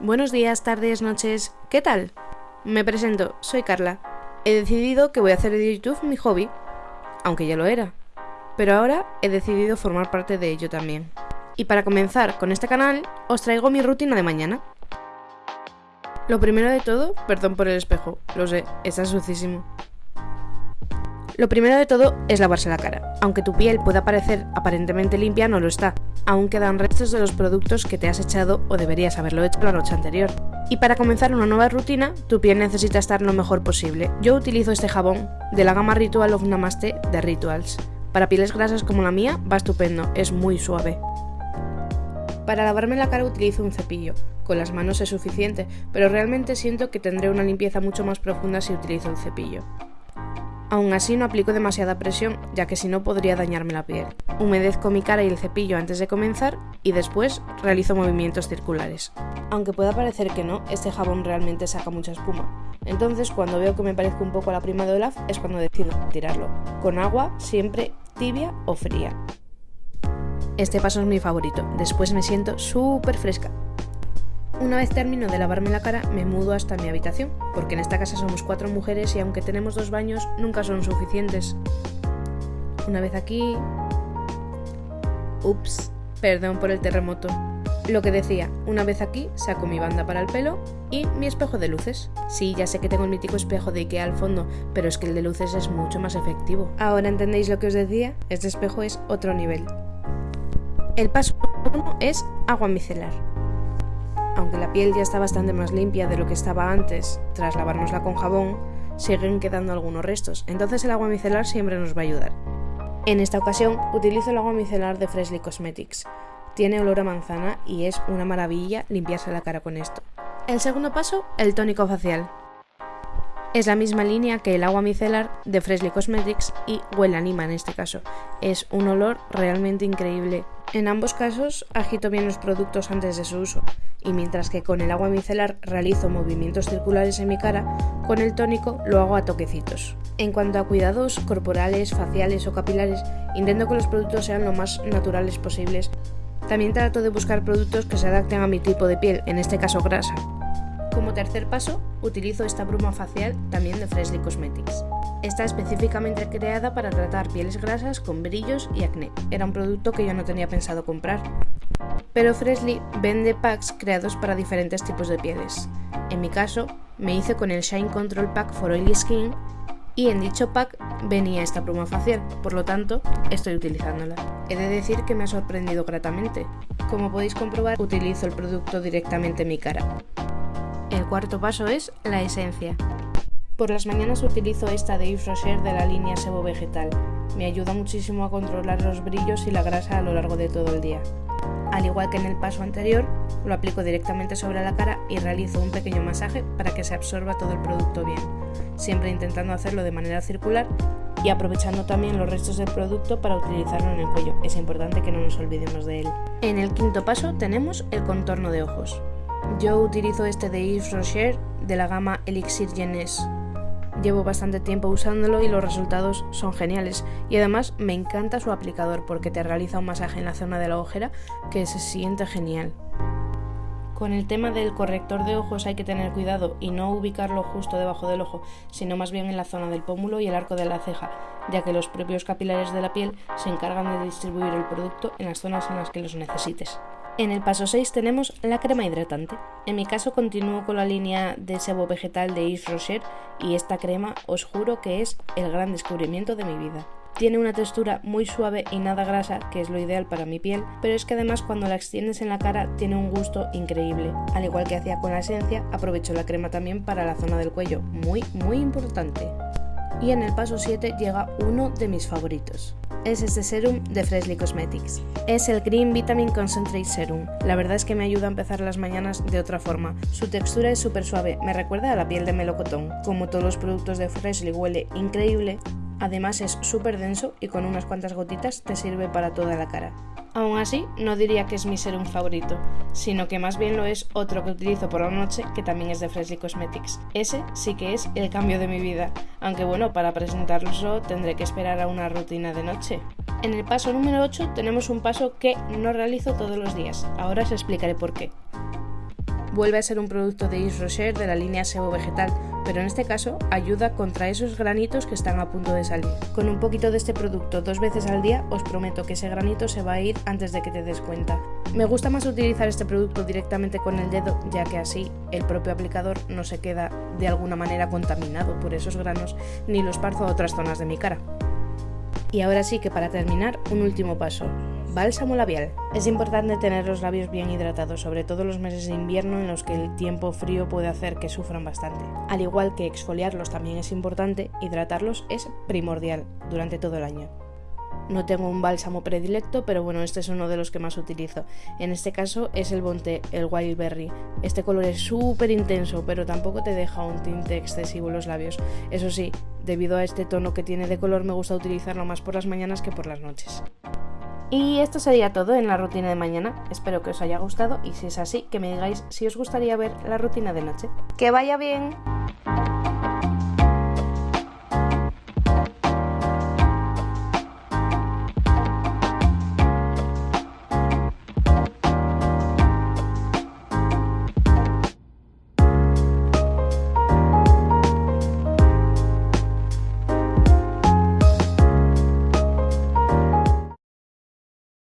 Buenos días, tardes, noches. ¿Qué tal? Me presento, soy Carla. He decidido que voy a hacer de YouTube mi hobby, aunque ya lo era. Pero ahora he decidido formar parte de ello también. Y para comenzar con este canal, os traigo mi rutina de mañana. Lo primero de todo, perdón por el espejo, lo sé, está sucísimo. Lo primero de todo es lavarse la cara. Aunque tu piel pueda parecer aparentemente limpia, no lo está. Aún quedan restos de los productos que te has echado o deberías haberlo hecho la noche anterior. Y para comenzar una nueva rutina, tu piel necesita estar lo mejor posible. Yo utilizo este jabón de la gama Ritual of Namaste de Rituals. Para pieles grasas como la mía, va estupendo, es muy suave. Para lavarme la cara utilizo un cepillo. Con las manos es suficiente, pero realmente siento que tendré una limpieza mucho más profunda si utilizo un cepillo. Aún así no aplico demasiada presión, ya que si no podría dañarme la piel. Humedezco mi cara y el cepillo antes de comenzar y después realizo movimientos circulares. Aunque pueda parecer que no, este jabón realmente saca mucha espuma. Entonces cuando veo que me parezco un poco a la prima de Olaf es cuando decido tirarlo. Con agua siempre tibia o fría. Este paso es mi favorito, después me siento súper fresca. Una vez termino de lavarme la cara, me mudo hasta mi habitación, porque en esta casa somos cuatro mujeres y aunque tenemos dos baños, nunca son suficientes. Una vez aquí... Ups, perdón por el terremoto. Lo que decía, una vez aquí saco mi banda para el pelo y mi espejo de luces. Sí, ya sé que tengo el mítico espejo de Ikea al fondo, pero es que el de luces es mucho más efectivo. Ahora entendéis lo que os decía, este espejo es otro nivel. El paso 1 es agua micelar aunque la piel ya está bastante más limpia de lo que estaba antes, tras lavárnosla con jabón, siguen quedando algunos restos, entonces el agua micelar siempre nos va a ayudar. En esta ocasión utilizo el agua micelar de Freshly Cosmetics. Tiene olor a manzana y es una maravilla limpiarse la cara con esto. El segundo paso, el tónico facial. Es la misma línea que el agua micelar de Freshly Cosmetics y huele anima en este caso. Es un olor realmente increíble. En ambos casos agito bien los productos antes de su uso y mientras que con el agua micelar realizo movimientos circulares en mi cara, con el tónico lo hago a toquecitos. En cuanto a cuidados corporales, faciales o capilares, intento que los productos sean lo más naturales posibles. También trato de buscar productos que se adapten a mi tipo de piel, en este caso grasa. Como tercer paso, utilizo esta bruma facial también de Freshly Cosmetics. Está específicamente creada para tratar pieles grasas con brillos y acné. Era un producto que yo no tenía pensado comprar. Pero Freshly vende packs creados para diferentes tipos de pieles. En mi caso, me hice con el Shine Control Pack for Oily Skin y en dicho pack venía esta bruma facial, por lo tanto estoy utilizándola. He de decir que me ha sorprendido gratamente. Como podéis comprobar, utilizo el producto directamente en mi cara. El cuarto paso es la esencia. Por las mañanas utilizo esta de Yves Rocher de la línea Sebo Vegetal. Me ayuda muchísimo a controlar los brillos y la grasa a lo largo de todo el día. Al igual que en el paso anterior, lo aplico directamente sobre la cara y realizo un pequeño masaje para que se absorba todo el producto bien, siempre intentando hacerlo de manera circular y aprovechando también los restos del producto para utilizarlo en el cuello. Es importante que no nos olvidemos de él. En el quinto paso tenemos el contorno de ojos. Yo utilizo este de Yves Rocher de la gama Elixir Jeunesse. Llevo bastante tiempo usándolo y los resultados son geniales. Y además me encanta su aplicador porque te realiza un masaje en la zona de la ojera que se siente genial. Con el tema del corrector de ojos hay que tener cuidado y no ubicarlo justo debajo del ojo, sino más bien en la zona del pómulo y el arco de la ceja, ya que los propios capilares de la piel se encargan de distribuir el producto en las zonas en las que los necesites. En el paso 6 tenemos la crema hidratante. En mi caso continúo con la línea de sebo vegetal de Yves Rocher y esta crema os juro que es el gran descubrimiento de mi vida. Tiene una textura muy suave y nada grasa, que es lo ideal para mi piel, pero es que además cuando la extiendes en la cara tiene un gusto increíble. Al igual que hacía con la esencia, aprovecho la crema también para la zona del cuello, muy muy importante. Y en el paso 7 llega uno de mis favoritos es este serum de Freshly Cosmetics. Es el Green Vitamin Concentrate Serum. La verdad es que me ayuda a empezar las mañanas de otra forma. Su textura es súper suave, me recuerda a la piel de melocotón. Como todos los productos de Freshly huele increíble, además es súper denso y con unas cuantas gotitas te sirve para toda la cara. Aún así, no diría que es mi serum favorito, sino que más bien lo es otro que utilizo por la noche que también es de Freshly Cosmetics. Ese sí que es el cambio de mi vida, aunque bueno, para presentarlo tendré que esperar a una rutina de noche. En el paso número 8 tenemos un paso que no realizo todos los días, ahora os explicaré por qué. Vuelve a ser un producto de Yves Rocher de la línea SEO vegetal, pero en este caso ayuda contra esos granitos que están a punto de salir. Con un poquito de este producto dos veces al día os prometo que ese granito se va a ir antes de que te des cuenta. Me gusta más utilizar este producto directamente con el dedo ya que así el propio aplicador no se queda de alguna manera contaminado por esos granos ni los parzo a otras zonas de mi cara. Y ahora sí que para terminar, un último paso. Bálsamo labial. Es importante tener los labios bien hidratados, sobre todo los meses de invierno en los que el tiempo frío puede hacer que sufran bastante. Al igual que exfoliarlos también es importante, hidratarlos es primordial durante todo el año. No tengo un bálsamo predilecto, pero bueno, este es uno de los que más utilizo. En este caso es el Bonté, el Wild Berry. Este color es súper intenso, pero tampoco te deja un tinte excesivo en los labios. Eso sí, debido a este tono que tiene de color, me gusta utilizarlo más por las mañanas que por las noches. Y esto sería todo en la rutina de mañana. Espero que os haya gustado y si es así, que me digáis si os gustaría ver la rutina de noche. ¡Que vaya bien!